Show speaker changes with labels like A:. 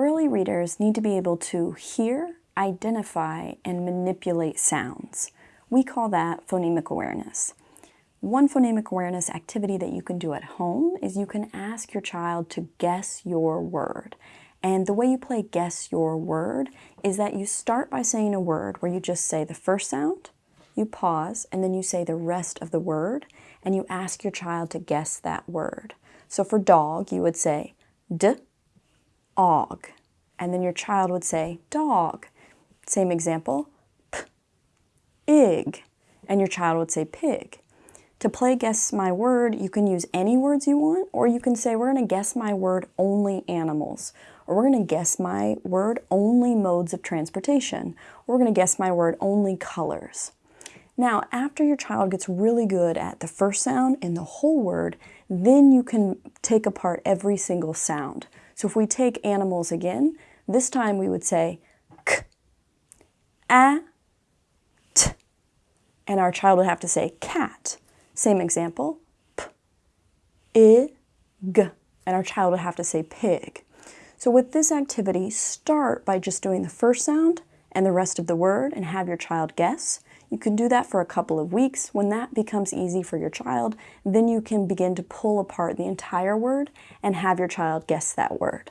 A: Early readers need to be able to hear, identify, and manipulate sounds. We call that phonemic awareness. One phonemic awareness activity that you can do at home is you can ask your child to guess your word. And the way you play guess your word is that you start by saying a word where you just say the first sound, you pause, and then you say the rest of the word, and you ask your child to guess that word. So for dog, you would say d, og, and then your child would say dog. Same example, p, ig, and your child would say pig. To play guess my word, you can use any words you want, or you can say we're going to guess my word only animals, or we're going to guess my word only modes of transportation, or we're going to guess my word only colors. Now, after your child gets really good at the first sound and the whole word, then you can take apart every single sound. So if we take animals again, this time we would say k, a, t, and our child would have to say cat. Same example, p, i, g, and our child would have to say pig. So with this activity, start by just doing the first sound and the rest of the word and have your child guess. You can do that for a couple of weeks. When that becomes easy for your child, then you can begin to pull apart the entire word and have your child guess that word.